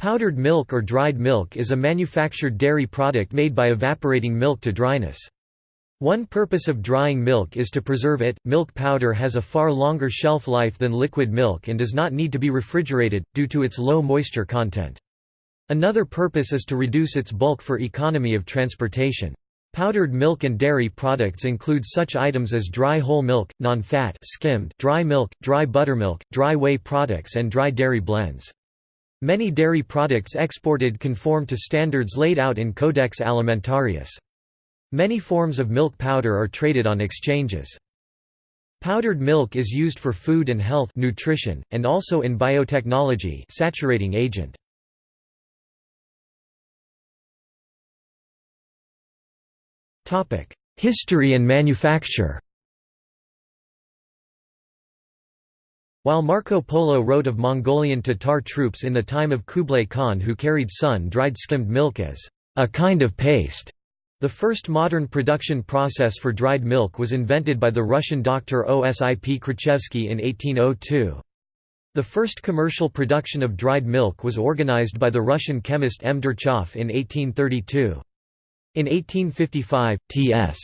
Powdered milk or dried milk is a manufactured dairy product made by evaporating milk to dryness. One purpose of drying milk is to preserve it. Milk powder has a far longer shelf life than liquid milk and does not need to be refrigerated, due to its low moisture content. Another purpose is to reduce its bulk for economy of transportation. Powdered milk and dairy products include such items as dry whole milk, non-fat skimmed dry milk, dry buttermilk, dry whey products and dry dairy blends. Many dairy products exported conform to standards laid out in Codex Alimentarius. Many forms of milk powder are traded on exchanges. Powdered milk is used for food and health nutrition, and also in biotechnology saturating agent. History and manufacture While Marco Polo wrote of Mongolian Tatar troops in the time of Kublai Khan who carried sun-dried skimmed milk as a kind of paste, the first modern production process for dried milk was invented by the Russian doctor Osip Krichevsky in 1802. The first commercial production of dried milk was organized by the Russian chemist M. Durchov in 1832. In 1855, T.S.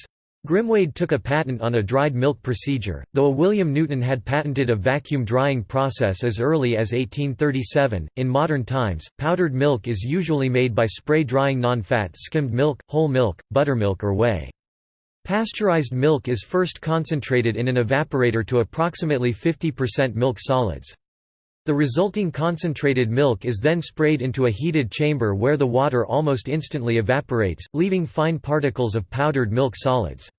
Grimwade took a patent on a dried milk procedure, though a William Newton had patented a vacuum drying process as early as 1837. In modern times, powdered milk is usually made by spray drying non-fat skimmed milk, whole milk, buttermilk or whey. Pasteurized milk is first concentrated in an evaporator to approximately 50% milk solids. The resulting concentrated milk is then sprayed into a heated chamber where the water almost instantly evaporates, leaving fine particles of powdered milk solids.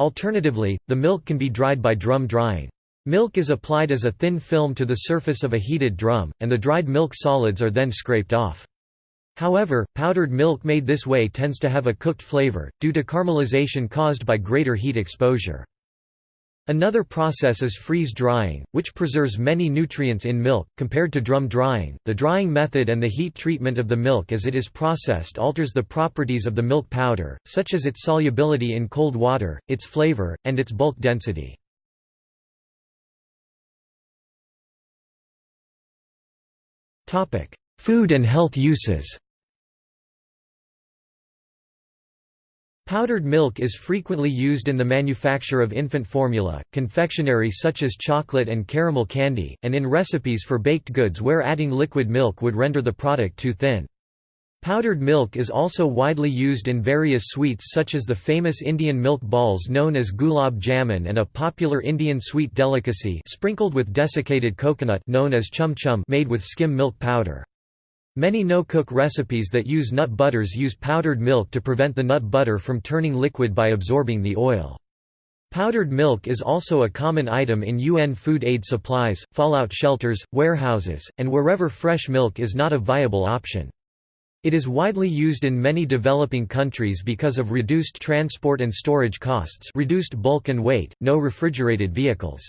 Alternatively, the milk can be dried by drum drying. Milk is applied as a thin film to the surface of a heated drum, and the dried milk solids are then scraped off. However, powdered milk made this way tends to have a cooked flavor, due to caramelization caused by greater heat exposure. Another process is freeze drying, which preserves many nutrients in milk. Compared to drum drying, the drying method and the heat treatment of the milk as it is processed alters the properties of the milk powder, such as its solubility in cold water, its flavor, and its bulk density. Food and health uses Powdered milk is frequently used in the manufacture of infant formula, confectionery such as chocolate and caramel candy, and in recipes for baked goods where adding liquid milk would render the product too thin. Powdered milk is also widely used in various sweets such as the famous Indian milk balls known as gulab jamun and a popular Indian sweet delicacy sprinkled with desiccated coconut known as chum chum made with skim milk powder. Many no-cook recipes that use nut butters use powdered milk to prevent the nut butter from turning liquid by absorbing the oil. Powdered milk is also a common item in UN food aid supplies, fallout shelters, warehouses, and wherever fresh milk is not a viable option. It is widely used in many developing countries because of reduced transport and storage costs reduced bulk and weight, no refrigerated vehicles.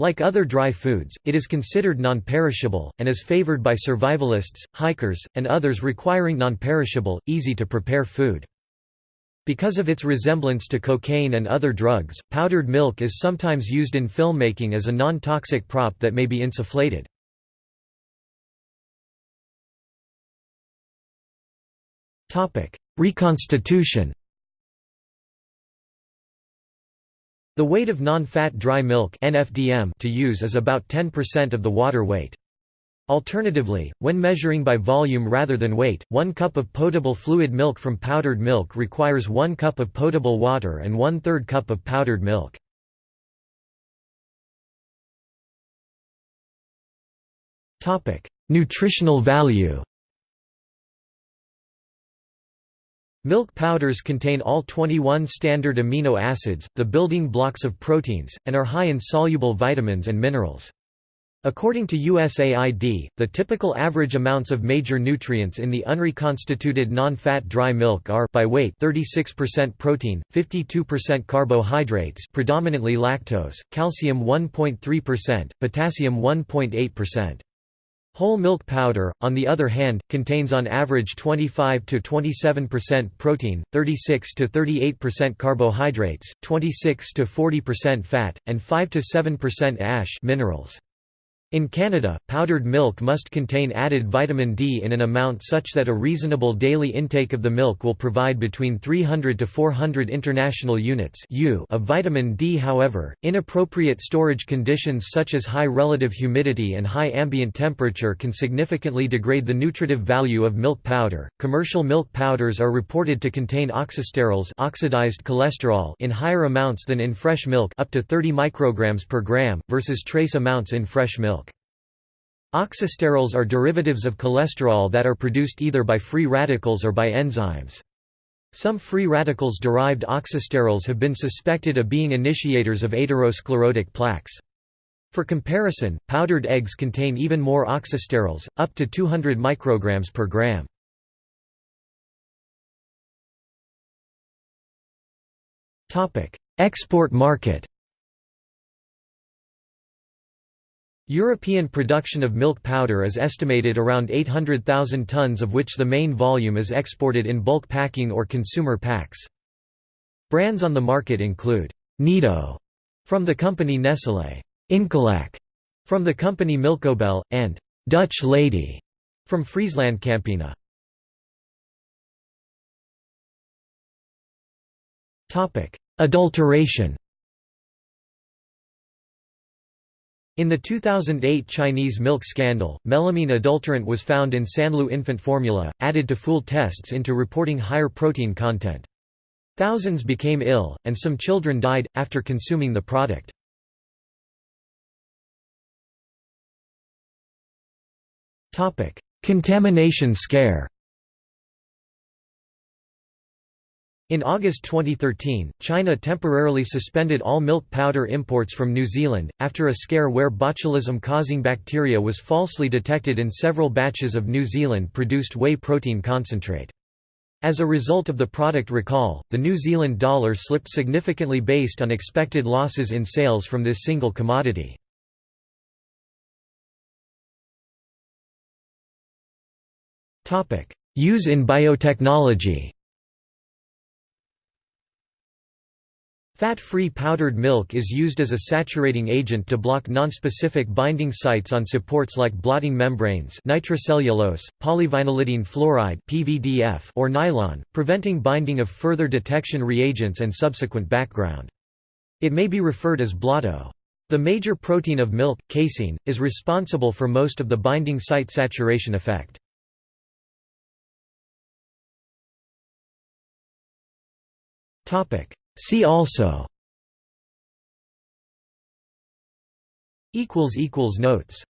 Like other dry foods, it is considered non-perishable, and is favored by survivalists, hikers, and others requiring non-perishable, easy-to-prepare food. Because of its resemblance to cocaine and other drugs, powdered milk is sometimes used in filmmaking as a non-toxic prop that may be insufflated. Reconstitution The weight of non-fat dry milk NFDM to use is about 10% of the water weight. Alternatively, when measuring by volume rather than weight, 1 cup of potable fluid milk from powdered milk requires 1 cup of potable water and 1 3rd cup of powdered milk. Nutritional value Milk powders contain all 21 standard amino acids, the building blocks of proteins, and are high in soluble vitamins and minerals. According to USAID, the typical average amounts of major nutrients in the unreconstituted non-fat dry milk are by weight 36% protein, 52% carbohydrates predominantly lactose, calcium 1.3%, potassium 1.8%. Whole milk powder, on the other hand, contains on average 25 to 27% protein, 36 to 38% carbohydrates, 26 to 40% fat, and 5 to 7% ash minerals. In Canada, powdered milk must contain added vitamin D in an amount such that a reasonable daily intake of the milk will provide between 300 to 400 international units of vitamin D. However, inappropriate storage conditions such as high relative humidity and high ambient temperature can significantly degrade the nutritive value of milk powder. Commercial milk powders are reported to contain oxysterols, oxidized cholesterol, in higher amounts than in fresh milk, up to 30 micrograms per gram versus trace amounts in fresh milk. Oxysterols are derivatives of cholesterol that are produced either by free radicals or by enzymes. Some free radicals-derived oxysterols have been suspected of being initiators of atherosclerotic plaques. For comparison, powdered eggs contain even more oxysterols, up to 200 micrograms per gram. Export market European production of milk powder is estimated around 800,000 tons of which the main volume is exported in bulk packing or consumer packs. Brands on the market include Nido from the company Nestlé, Incolac from the company Milcobel, and Dutch Lady from Frieslandcampina. Adulteration In the 2008 Chinese milk scandal, melamine adulterant was found in Sanlu infant formula, added to fool tests into reporting higher protein content. Thousands became ill, and some children died, after consuming the product. Contamination scare In August 2013, China temporarily suspended all milk powder imports from New Zealand, after a scare where botulism-causing bacteria was falsely detected in several batches of New Zealand-produced whey protein concentrate. As a result of the product recall, the New Zealand dollar slipped significantly based on expected losses in sales from this single commodity. Use in biotechnology Fat-free powdered milk is used as a saturating agent to block nonspecific binding sites on supports like blotting membranes nitrocellulose, polyvinylidene fluoride PVDF or nylon, preventing binding of further detection reagents and subsequent background. It may be referred as blotto. The major protein of milk, casein, is responsible for most of the binding site saturation effect. See also. Notes